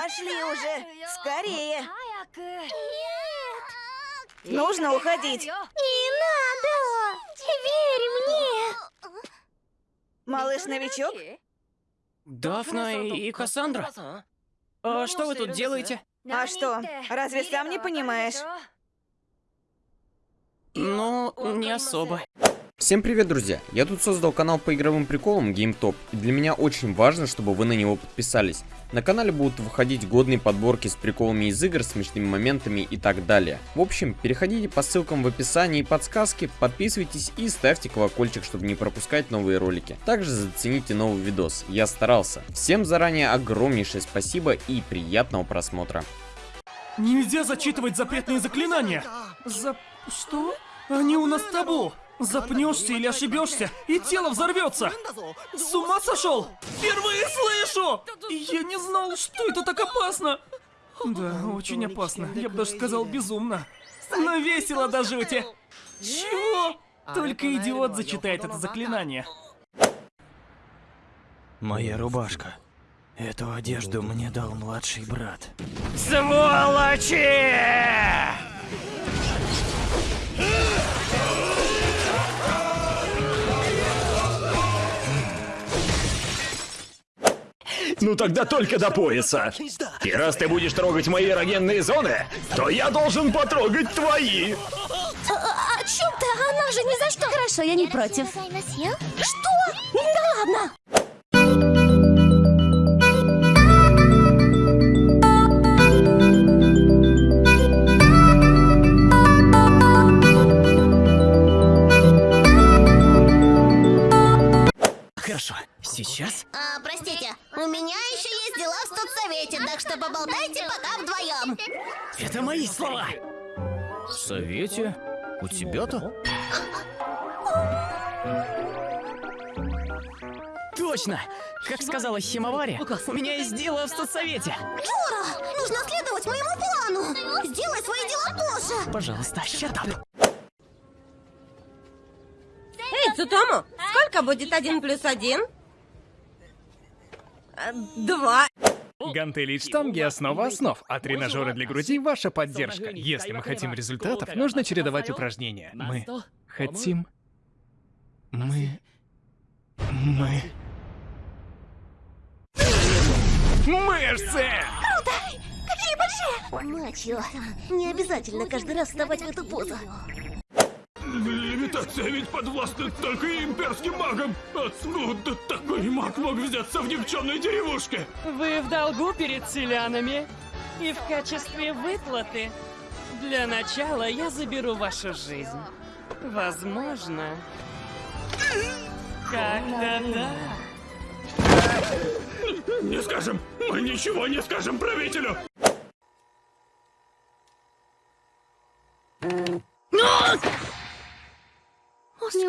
Пошли уже, скорее. Нет. Нужно уходить. Не надо. Верь мне. Малыш-новичок? Дафна и Кассандра? А что вы тут делаете? А что, разве сам не понимаешь? Ну, не особо. Всем привет, друзья! Я тут создал канал по игровым приколам GameTop, и для меня очень важно, чтобы вы на него подписались. На канале будут выходить годные подборки с приколами из игр, смешными моментами и так далее. В общем, переходите по ссылкам в описании и подсказке, подписывайтесь и ставьте колокольчик, чтобы не пропускать новые ролики. Также зацените новый видос, я старался. Всем заранее огромнейшее спасибо и приятного просмотра. Нельзя зачитывать запретные заклинания. За... что? Они у нас табу. Запнешься или ошибешься, и тело взорвется. С ума сошел? Впервые слышу! Я не знал, что это так опасно. Да, очень опасно. Я бы даже сказал безумно. Но весело до жути. Чего? Только идиот зачитает это заклинание. Моя рубашка. Эту одежду мне дал младший брат. Сволочи! Ну тогда только до пояса. И раз ты будешь трогать мои эрогенные зоны, то я должен потрогать твои. А, а- о чем ты? Она же ни за что. Хорошо, я не против. Что? Да ладно. Хорошо, сейчас А, меня еще есть дела в студсовете, так что поболтайте пока вдвоем. это мои слова. В совете? У тебя-то? Точно! Как сказала Химовари, у меня есть дело в студсовете. Джора, нужно следовать моему плану. Сделай свои дела позже. Пожалуйста, up. Эй, Цутому, сколько будет один плюс один? Два. Гантели и штанги – основа основ, а тренажеры для груди – ваша поддержка. Если мы хотим результатов, нужно чередовать упражнения. Мы хотим... Мы... Мы... Мышцы! Какие большие! Мачо, не обязательно каждый раз вставать в эту позу. Левитация ведь подвластна только имперским магам. Откуда такой маг мог взяться в никчемной деревушке? Вы в долгу перед селянами. И в качестве выплаты для начала я заберу вашу жизнь. Возможно. Как-то да. Не скажем, мы ничего не скажем правителю.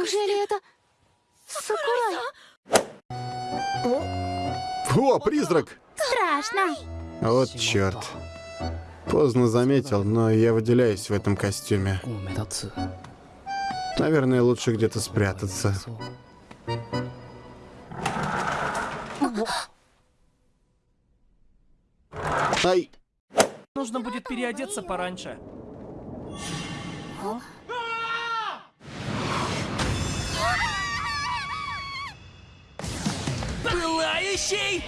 Неужели это... Сакурай? О, призрак! Страшно. Вот черт. Поздно заметил, но я выделяюсь в этом костюме. Наверное, лучше где-то спрятаться. Ай! Нужно будет переодеться пораньше. Пылающий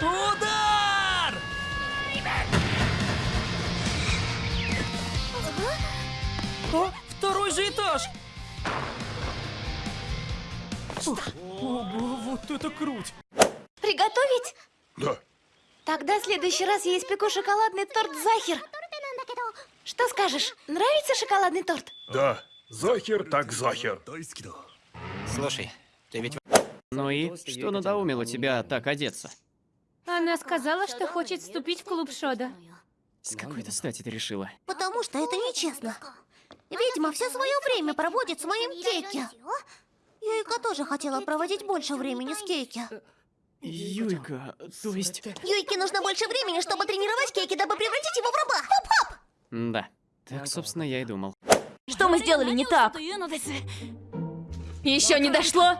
удар! О, второй же этаж! Ух, Ого, вот это круть! Приготовить? Да. Тогда в следующий раз я испеку шоколадный торт Захер. Что скажешь? Нравится шоколадный торт? Да, Захер так Захер. Слушай, ты ведь... Ну и что надоумило тебя так одеться? Она сказала, что хочет вступить в клуб Шода. С какой-то стати ты решила? Потому что это нечестно. Ведьма все свое время проводит с моим Кейки. Юйка тоже хотела проводить больше времени с Кейки. Юйка, то есть... Юйке нужно больше времени, чтобы тренировать Кейки, дабы превратить его в раба. Хоп-хоп! Да, так, собственно, я и думал. Что мы сделали не так? Еще не дошло?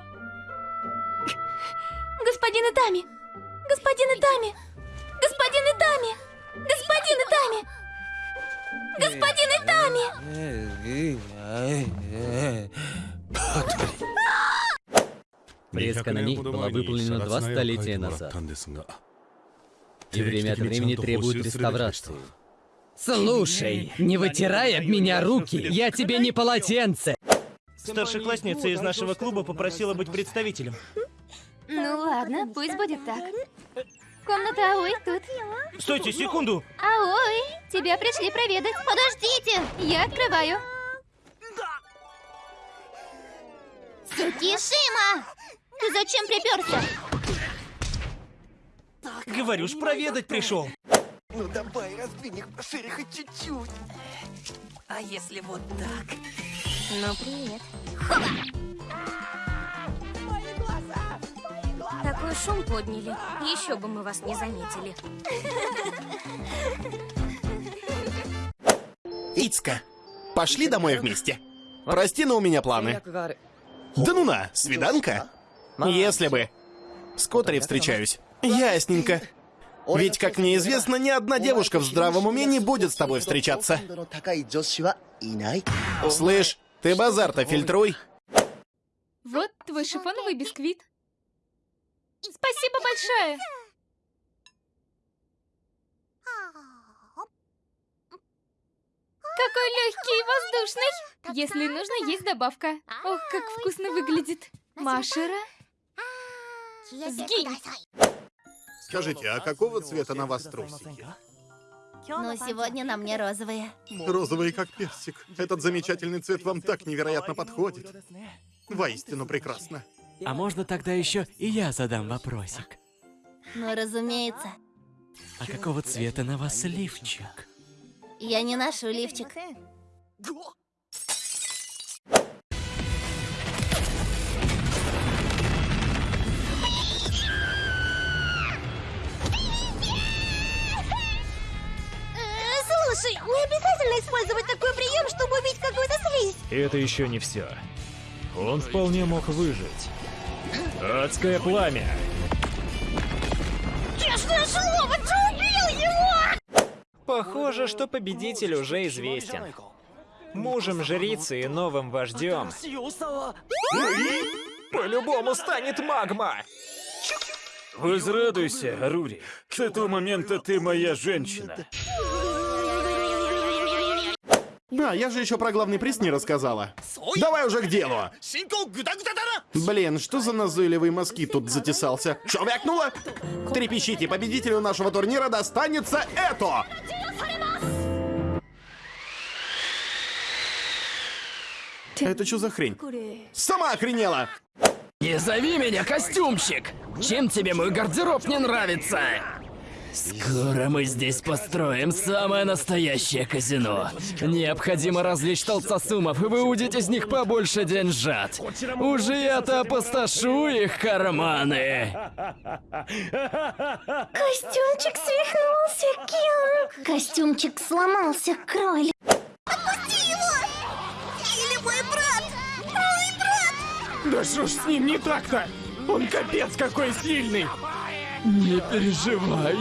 Господин Итами! Господин Итами! Господин Итами! Господин Итами! Господин Итами! Фреска на ней была выполнена два столетия назад. И время от времени требует реставрации. Слушай, не вытирай об меня руки, я тебе не полотенце! Старшеклассница из нашего клуба попросила быть представителем. Ну ладно, пусть будет так. Комната Аой тут. Стойте, секунду! Аой, тебя пришли проведать. Подождите! Я открываю. Сукишима! Ты зачем приперся? Говорю ж, проведать пришел. Ну давай, раздвинь их пошире хоть чуть-чуть. А если вот так? Ну, привет. Такой шум подняли. Еще бы мы вас не заметили. Ицка, пошли домой вместе. Прости, но у меня планы. Да ну на, свиданка? Если бы. С Котори встречаюсь. Ясненько. Ведь, как мне известно, ни одна девушка в здравом уме не будет с тобой встречаться. Слышь, ты базар-то фильтруй. Вот твой шифоновый бисквит. Спасибо большое. Какой легкий и воздушный. Если нужно, есть добавка. Ох, как вкусно выглядит. Машера. Сгинь. Скажите, а какого цвета на вас трусики? Но сегодня на мне розовые. Розовый как персик. Этот замечательный цвет вам так невероятно подходит. Воистину прекрасно. А можно тогда еще и я задам вопросик? Ну, разумеется. А какого цвета на вас лифчик? Я не ношу лифчик. Э, Слушай, не обязательно использовать такой прием, чтобы убить какую-то слизь. Это еще не все. Он вполне мог выжить. Адское пламя. Честное слово, ты убил его! Похоже, что победитель уже известен. Мужем жрицы и новым вождем. По-любому станет магма! Возрадуйся, Рури. С этого момента ты моя женщина. Да, я же еще про главный приз не рассказала. Давай уже к делу. Блин, что за назойливый москит тут затесался? Чё вякнуло? Трепещите, победителю нашего турнира достанется это! Это что за хрень? Сама охренела! Не зови меня костюмщик! Чем тебе мой гардероб не нравится? Скоро мы здесь построим самое настоящее казино. Необходимо развлечь толстосумов и выудить из них побольше деньжат. Уже я-то опустошу их карманы. Костюмчик свихнулся, Кин. Костюмчик сломался, кролик. Отпусти его! Или мой брат! Мой брат! Да что ж с ним не так-то? Он капец какой сильный! Не переживай.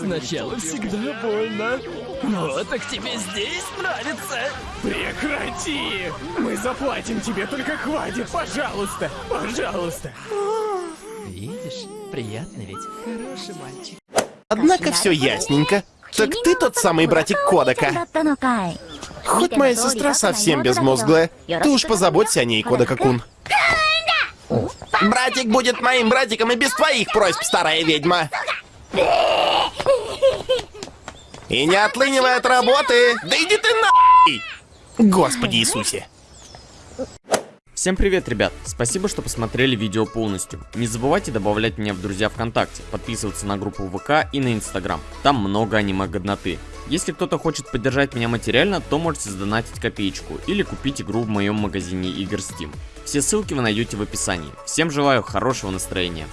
Сначала всегда больно. Вот, так тебе здесь нравится. Прекрати! Мы заплатим тебе, только хватит, пожалуйста, пожалуйста. Видишь, приятно ведь. Хороший мальчик. Однако все ясненько. Так ты тот самый братик Кодака. Хоть моя сестра совсем безмозглая, ты уж позаботься о ней, Кодака-кун. Братик будет моим братиком и без твоих просьб, старая ведьма. И не отлынивай от работы. Да иди ты нахуй! Господи Иисусе. Всем привет, ребят! Спасибо, что посмотрели видео полностью. Не забывайте добавлять меня в друзья ВКонтакте, подписываться на группу ВК и на Инстаграм. Там много аниме-годноты. Если кто-то хочет поддержать меня материально, то можете сдонатить копеечку или купить игру в моем магазине игр Steam. Все ссылки вы найдете в описании. Всем желаю хорошего настроения.